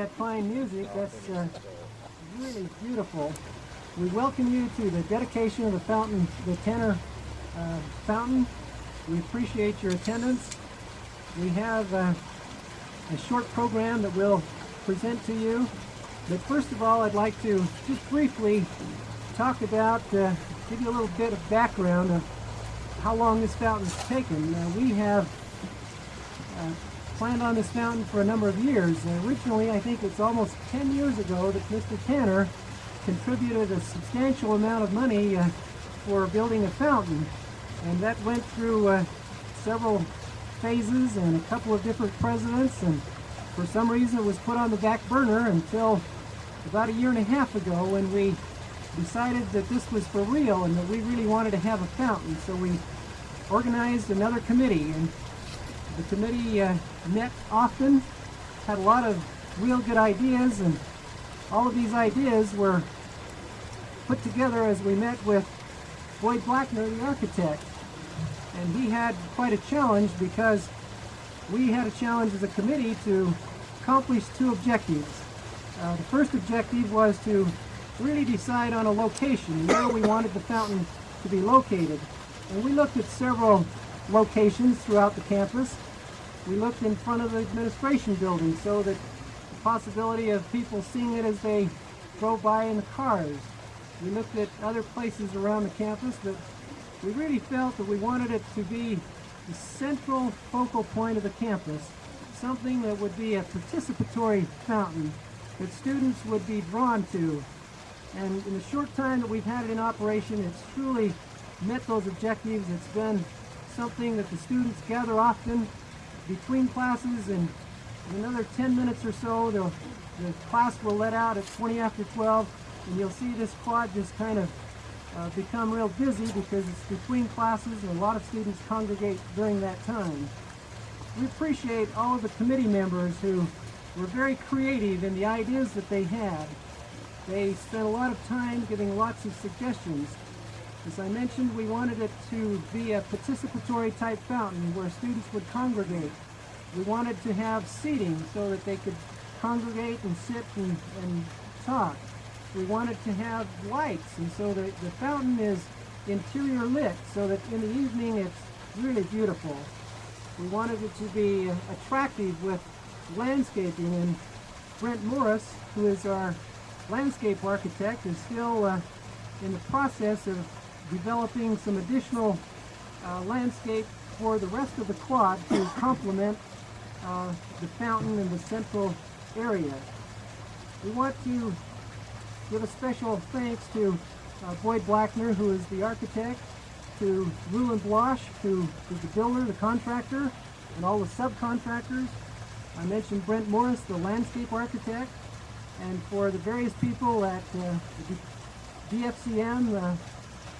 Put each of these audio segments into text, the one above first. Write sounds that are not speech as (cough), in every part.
that fine music. That's uh, really beautiful. We welcome you to the dedication of the fountain, the Tanner uh, Fountain. We appreciate your attendance. We have uh, a short program that we'll present to you. But first of all, I'd like to just briefly talk about, uh, give you a little bit of background of how long this fountain's taken. We have uh, planned on this fountain for a number of years. Uh, originally, I think it's almost 10 years ago that Mr. Tanner contributed a substantial amount of money uh, for building a fountain. And that went through uh, several phases and a couple of different presidents. And for some reason, it was put on the back burner until about a year and a half ago when we decided that this was for real and that we really wanted to have a fountain. So we organized another committee and the committee uh, met often, had a lot of real good ideas, and all of these ideas were put together as we met with Boyd Blackner, the architect. And he had quite a challenge because we had a challenge as a committee to accomplish two objectives. Uh, the first objective was to really decide on a location, where we wanted the fountain to be located. And we looked at several locations throughout the campus. We looked in front of the administration building so that the possibility of people seeing it as they drove by in the cars. We looked at other places around the campus, but we really felt that we wanted it to be the central focal point of the campus, something that would be a participatory fountain that students would be drawn to. And in the short time that we've had it in operation, it's truly met those objectives. It's been something that the students gather often between classes and in another 10 minutes or so, the, the class will let out at 20 after 12 and you'll see this quad just kind of uh, become real busy because it's between classes and a lot of students congregate during that time. We appreciate all of the committee members who were very creative in the ideas that they had. They spent a lot of time giving lots of suggestions. As I mentioned, we wanted it to be a participatory type fountain where students would congregate. We wanted to have seating so that they could congregate and sit and, and talk. We wanted to have lights, and so the, the fountain is interior lit so that in the evening it's really beautiful. We wanted it to be uh, attractive with landscaping, and Brent Morris, who is our landscape architect, is still uh, in the process of developing some additional uh, landscape for the rest of the quad to complement uh, the fountain in the central area. We want to give a special thanks to uh, Boyd Blackner, who is the architect, to Ruland Blosh, who is the builder, the contractor, and all the subcontractors. I mentioned Brent Morris, the landscape architect, and for the various people at uh, the DFCM, uh,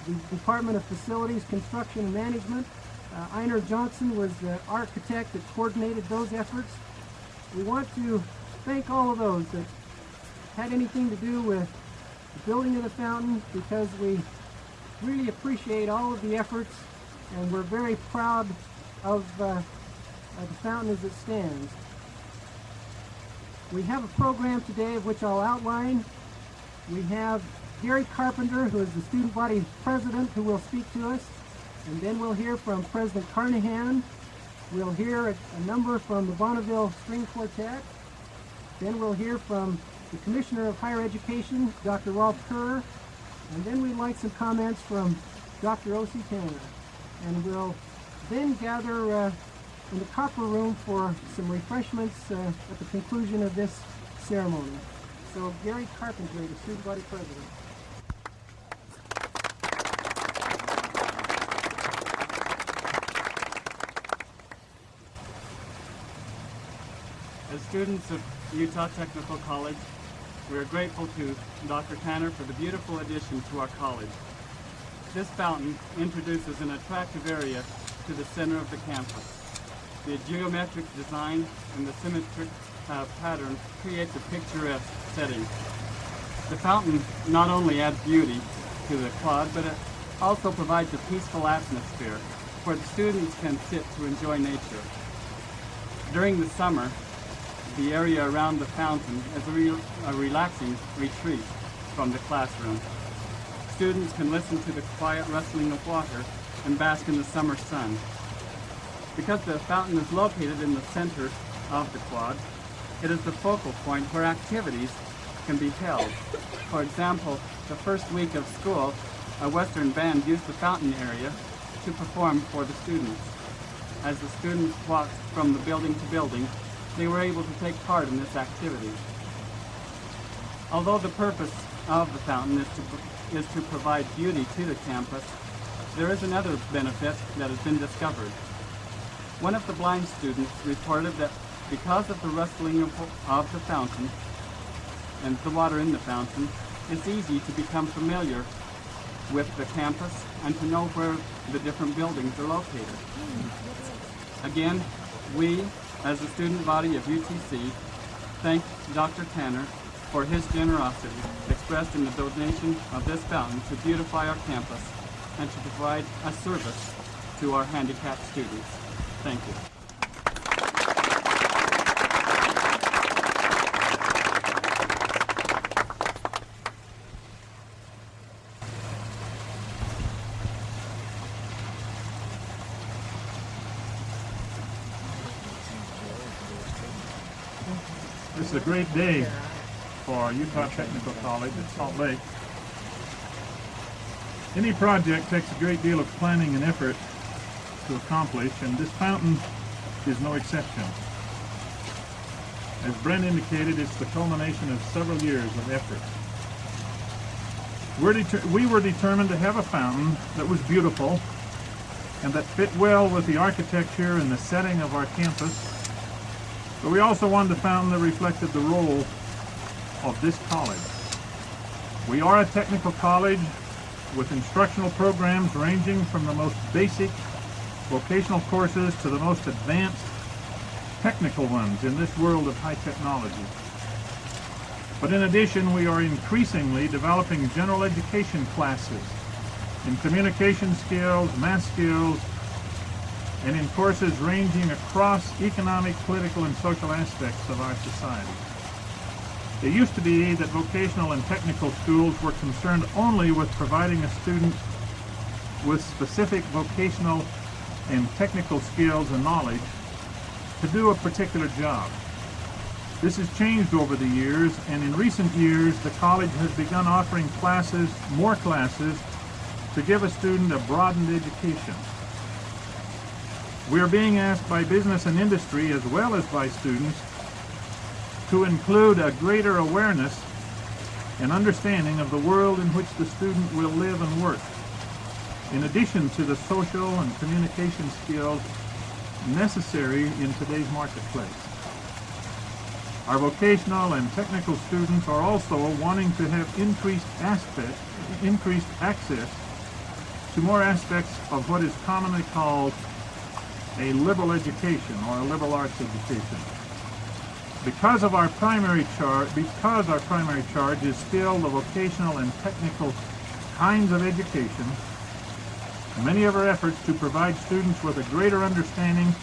the Department of Facilities, Construction and Management. Uh, Einar Johnson was the architect that coordinated those efforts. We want to thank all of those that had anything to do with the building of the fountain because we really appreciate all of the efforts and we're very proud of, uh, of the fountain as it stands. We have a program today of which I'll outline. We have Gary Carpenter, who is the student body president, who will speak to us. And then we'll hear from President Carnahan. We'll hear a, a number from the Bonneville String Quartet. Then we'll hear from the Commissioner of Higher Education, Dr. Rolfe Kerr. And then we'd like some comments from Dr. O.C. Tanner. And we'll then gather uh, in the copper room for some refreshments uh, at the conclusion of this ceremony. So Gary Carpenter, the student body president. As students of Utah Technical College, we are grateful to Dr. Tanner for the beautiful addition to our college. This fountain introduces an attractive area to the center of the campus. The geometric design and the symmetric uh, pattern creates a picturesque setting. The fountain not only adds beauty to the quad, but it also provides a peaceful atmosphere where the students can sit to enjoy nature. During the summer, the area around the fountain is a, re a relaxing retreat from the classroom. Students can listen to the quiet rustling of water and bask in the summer sun. Because the fountain is located in the center of the quad, it is the focal point where activities can be held. For example, the first week of school, a Western band used the fountain area to perform for the students. As the students walked from the building to building, they were able to take part in this activity. Although the purpose of the fountain is to, is to provide beauty to the campus, there is another benefit that has been discovered. One of the blind students reported that because of the rustling of, of the fountain and the water in the fountain, it's easy to become familiar with the campus and to know where the different buildings are located. Again, we, as the student body of UTC, thank Dr. Tanner for his generosity expressed in the donation of this fountain to beautify our campus and to provide a service to our handicapped students. Thank you. Is a great day for Utah Technical College at Salt Lake. Any project takes a great deal of planning and effort to accomplish, and this fountain is no exception. As Brent indicated, it's the culmination of several years of effort. We're we were determined to have a fountain that was beautiful and that fit well with the architecture and the setting of our campus but we also wanted a fountain that reflected the role of this college. We are a technical college with instructional programs ranging from the most basic vocational courses to the most advanced technical ones in this world of high technology. But in addition, we are increasingly developing general education classes in communication skills, math skills, and in courses ranging across economic, political, and social aspects of our society. It used to be that vocational and technical schools were concerned only with providing a student with specific vocational and technical skills and knowledge to do a particular job. This has changed over the years, and in recent years, the college has begun offering classes, more classes, to give a student a broadened education. We are being asked by business and industry as well as by students to include a greater awareness and understanding of the world in which the student will live and work, in addition to the social and communication skills necessary in today's marketplace. Our vocational and technical students are also wanting to have increased aspect, increased access to more aspects of what is commonly called a liberal education or a liberal arts education. Because of our primary charge, because our primary charge is still the vocational and technical kinds of education, many of our efforts to provide students with a greater understanding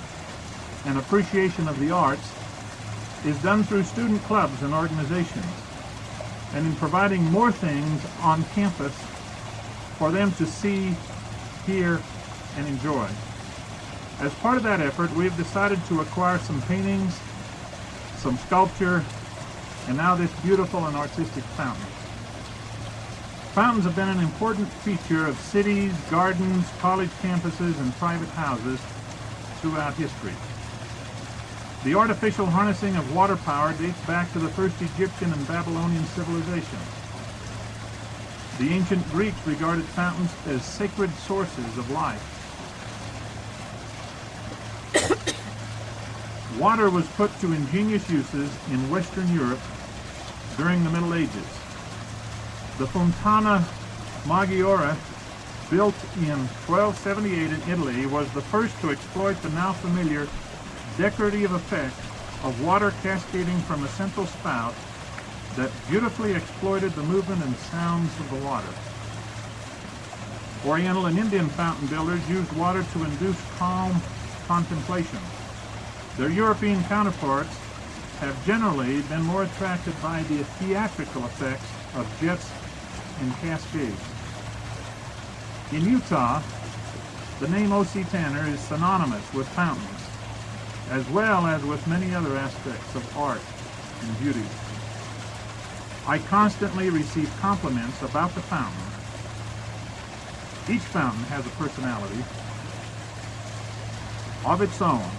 and appreciation of the arts is done through student clubs and organizations, and in providing more things on campus for them to see, hear, and enjoy. As part of that effort, we've decided to acquire some paintings, some sculpture, and now this beautiful and artistic fountain. Fountains have been an important feature of cities, gardens, college campuses, and private houses throughout history. The artificial harnessing of water power dates back to the first Egyptian and Babylonian civilizations. The ancient Greeks regarded fountains as sacred sources of life. Water was put to ingenious uses in Western Europe during the Middle Ages. The Fontana Maggiore, built in 1278 in Italy, was the first to exploit the now familiar decorative effect of water cascading from a central spout that beautifully exploited the movement and sounds of the water. Oriental and Indian fountain builders used water to induce calm contemplation. Their European counterparts have generally been more attracted by the theatrical effects of jets and cascades. In Utah, the name O.C. Tanner is synonymous with fountains, as well as with many other aspects of art and beauty. I constantly receive compliments about the fountain. Each fountain has a personality of its own.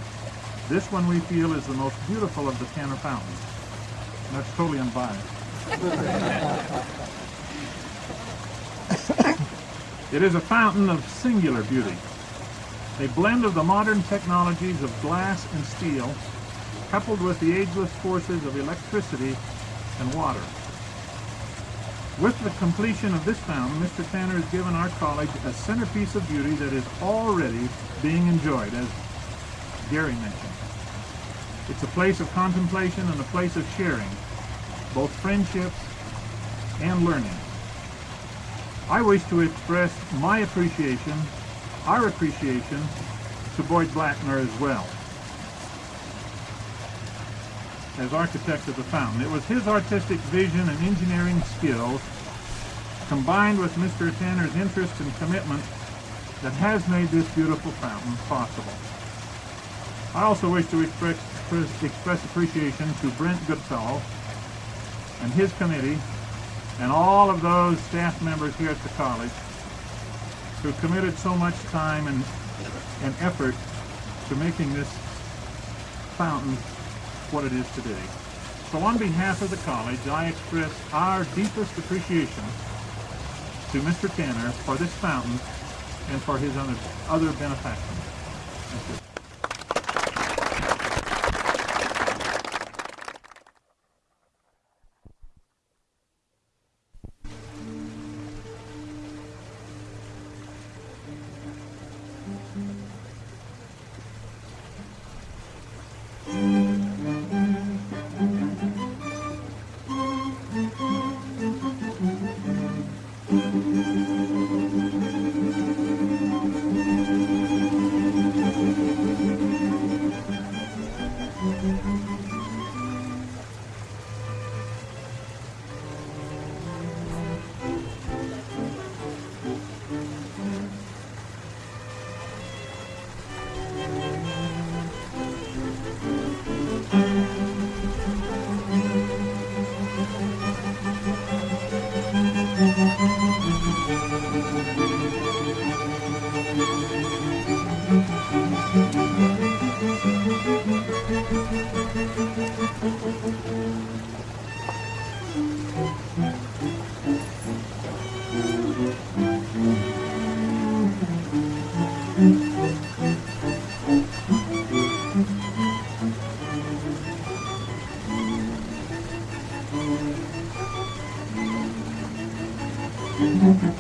This one we feel is the most beautiful of the Tanner fountains. That's totally unbiased. (coughs) it is a fountain of singular beauty. A blend of the modern technologies of glass and steel, coupled with the ageless forces of electricity and water. With the completion of this fountain, Mr. Tanner has given our college a centerpiece of beauty that is already being enjoyed, as Gary mentioned. It's a place of contemplation and a place of sharing, both friendships and learning. I wish to express my appreciation, our appreciation, to Boyd Blackner as well. As architect of the fountain, it was his artistic vision and engineering skills, combined with Mr. Tanner's interest and commitment, that has made this beautiful fountain possible. I also wish to express, express appreciation to Brent Goodfellow and his committee and all of those staff members here at the college who committed so much time and, and effort to making this fountain what it is today. So on behalf of the college, I express our deepest appreciation to Mr. Tanner for this fountain and for his other, other benefactions. Thank you. Mm-hmm.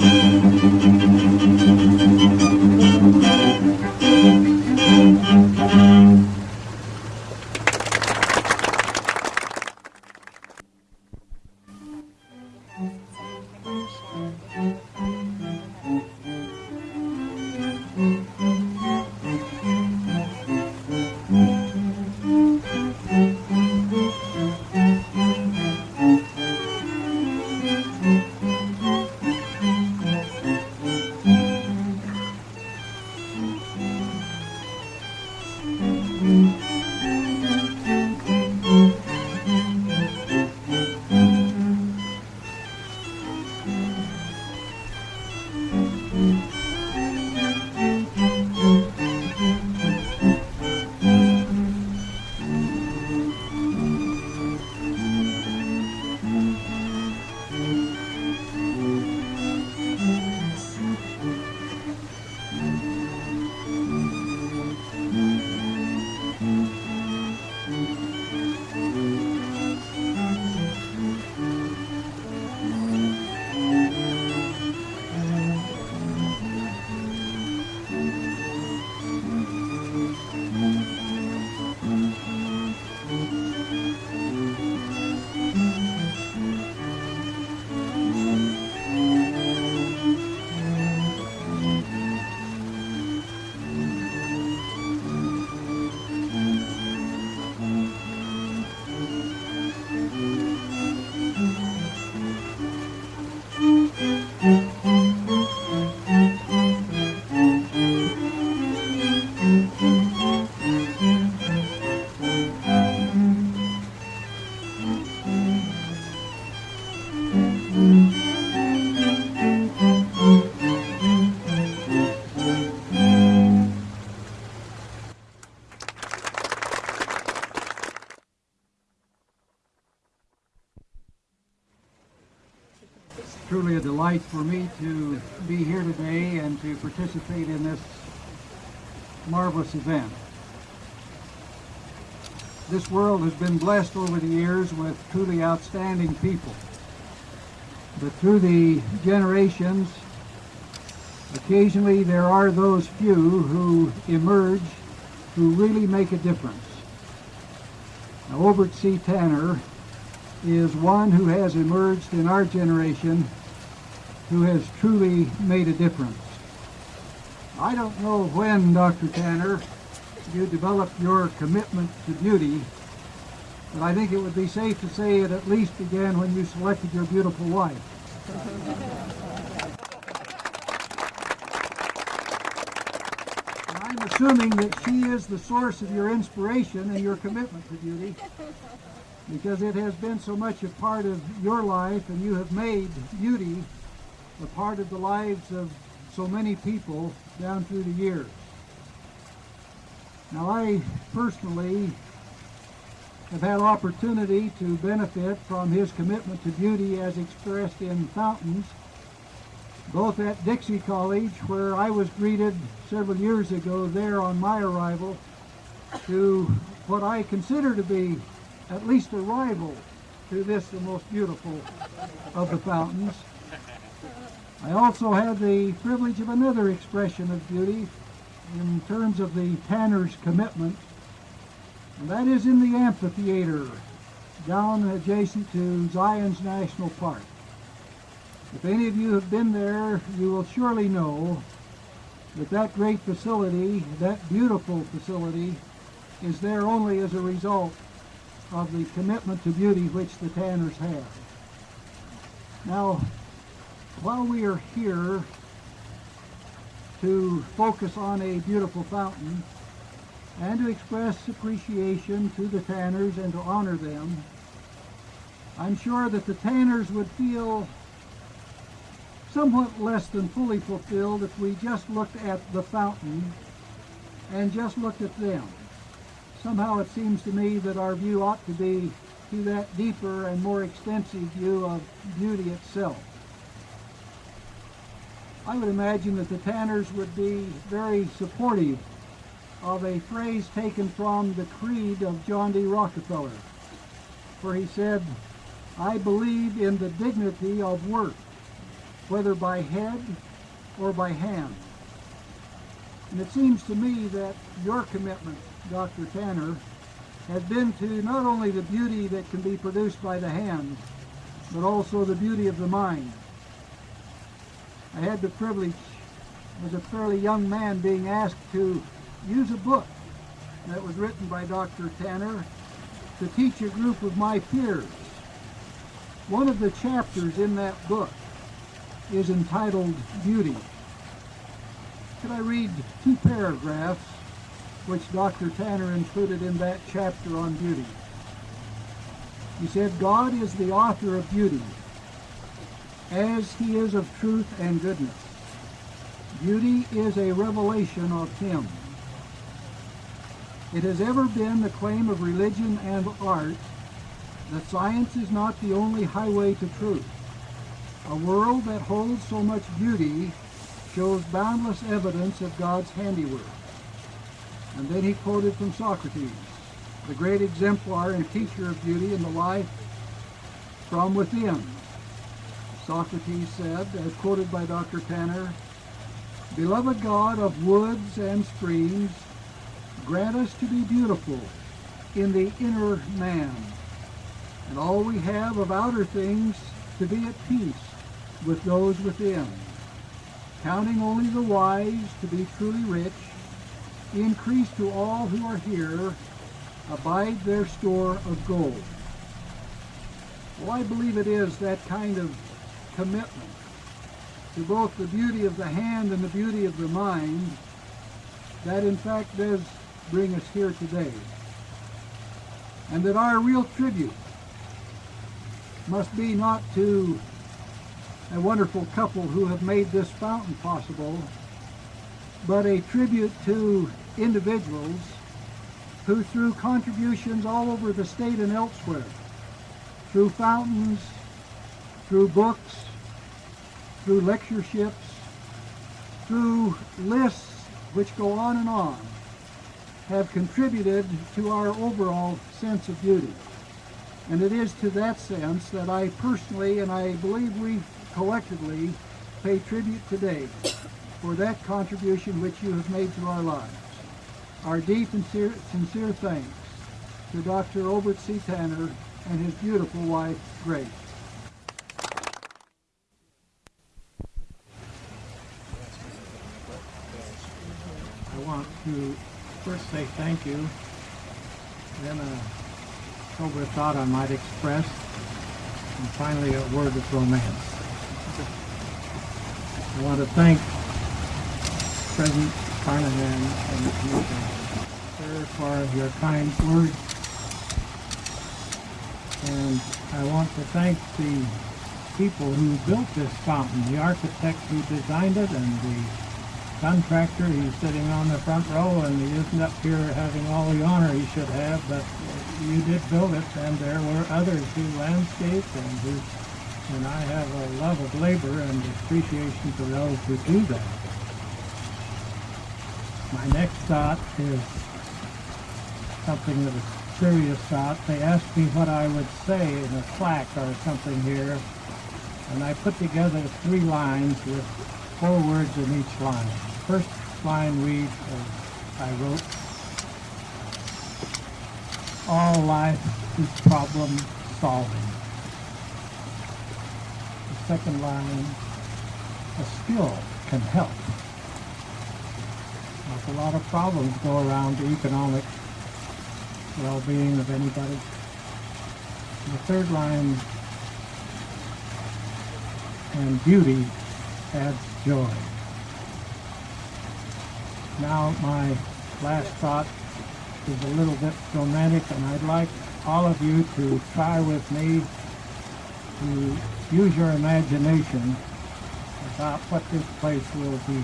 Truly for me to be here today and to participate in this marvelous event. This world has been blessed over the years with truly outstanding people. But through the generations, occasionally there are those few who emerge who really make a difference. Now, Obert C. Tanner is one who has emerged in our generation who has truly made a difference. I don't know when, Dr. Tanner, you developed your commitment to beauty, but I think it would be safe to say it at least began when you selected your beautiful wife. I'm assuming that she is the source of your inspiration and your commitment to beauty because it has been so much a part of your life and you have made beauty a part of the lives of so many people down through the years. Now I personally have had opportunity to benefit from his commitment to beauty as expressed in fountains, both at Dixie College, where I was greeted several years ago there on my arrival, to what I consider to be at least a rival to this, the most beautiful of the fountains. I also had the privilege of another expression of beauty in terms of the Tanner's commitment. And that is in the amphitheater down adjacent to Zion's National Park. If any of you have been there, you will surely know that that great facility, that beautiful facility, is there only as a result of the commitment to beauty which the Tanners have. Now, while we are here to focus on a beautiful fountain and to express appreciation to the Tanners and to honor them, I'm sure that the Tanners would feel somewhat less than fully fulfilled if we just looked at the fountain and just looked at them. Somehow it seems to me that our view ought to be to that deeper and more extensive view of beauty itself. I would imagine that the Tanners would be very supportive of a phrase taken from the creed of John D. Rockefeller, where he said, I believe in the dignity of work, whether by head or by hand. And it seems to me that your commitment, Dr. Tanner, has been to not only the beauty that can be produced by the hand, but also the beauty of the mind. I had the privilege, as a fairly young man, being asked to use a book that was written by Dr. Tanner to teach a group of my peers. One of the chapters in that book is entitled Beauty. Could I read two paragraphs which Dr. Tanner included in that chapter on beauty? He said, God is the author of beauty, as he is of truth and goodness. Beauty is a revelation of him. It has ever been the claim of religion and art that science is not the only highway to truth. A world that holds so much beauty shows boundless evidence of God's handiwork. And then he quoted from Socrates, the great exemplar and teacher of beauty in the life from within. Socrates said, as quoted by Dr. Tanner, Beloved God of woods and streams, grant us to be beautiful in the inner man, and all we have of outer things to be at peace with those within, counting only the wise to be truly rich, increase to all who are here, abide their store of gold. Well, I believe it is that kind of commitment to both the beauty of the hand and the beauty of the mind that in fact does bring us here today. And that our real tribute must be not to a wonderful couple who have made this fountain possible, but a tribute to individuals who through contributions all over the state and elsewhere, through fountains, through books, through lectureships, through lists which go on and on, have contributed to our overall sense of beauty. And it is to that sense that I personally, and I believe we collectively, pay tribute today for that contribution which you have made to our lives. Our deep and sincere, thanks to Dr. Obert C. Tanner and his beautiful wife, Grace. I to first say thank you, then a sober thought I might express, and finally a word of romance. I want to thank President Carnahan and you, sir, for your kind words. And I want to thank the people who built this fountain, the architect who designed it and the contractor. He's sitting on the front row and he isn't up here having all the honor he should have, but you did build it and there were others who landscaped and who, and I have a love of labor and appreciation for those who do that. My next thought is something of a serious thought. They asked me what I would say in a plaque or something here, and I put together three lines with four words in each line. First line reads, as uh, I wrote, all life is problem solving. The second line, a skill can help. There's a lot of problems go around the economic well-being of anybody. The third line, and beauty adds joy. Now my last thought is a little bit romantic and I'd like all of you to try with me to use your imagination about what this place will be.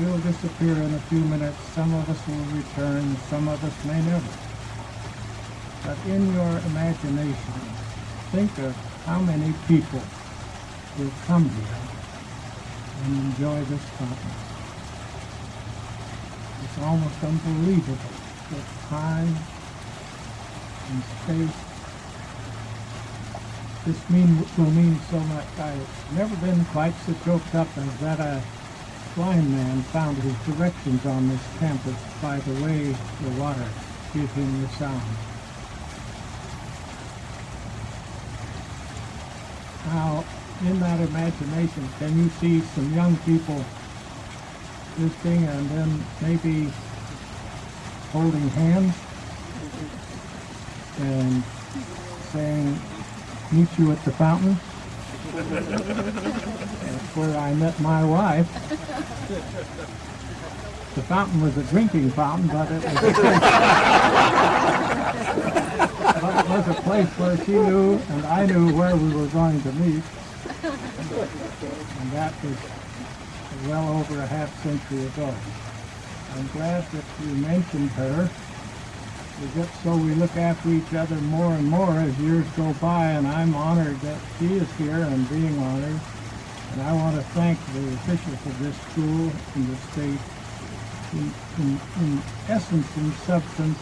We'll disappear in a few minutes, some of us will return, some of us may never. But in your imagination, think of how many people will come here and enjoy this fountain. It's almost unbelievable that time and space this mean will mean so much. I've never been quite so choked up as that uh, a blind man found his directions on this campus by the way the water gives him the sound. Now, in that imagination, can you see some young people visiting and then maybe holding hands and saying, meet you at the fountain? That's where I met my wife. The fountain was a drinking fountain, but it was a place, but it was a place where she knew and I knew where we were going to meet. And that was well over a half century ago. I'm glad that you mentioned her. So we look after each other more and more as years go by, and I'm honored that she is here and being honored. And I want to thank the officials of this school and the state. In, in, in essence and substance,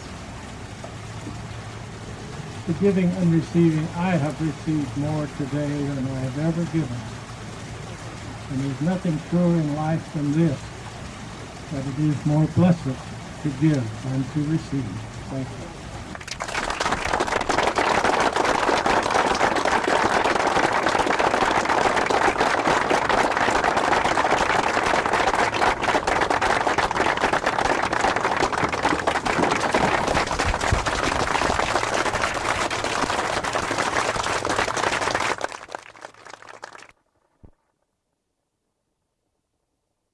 the giving and receiving, I have received more today than I have ever given. And there's nothing truer in life than this, that it is more blessed to give than to receive. Thank you.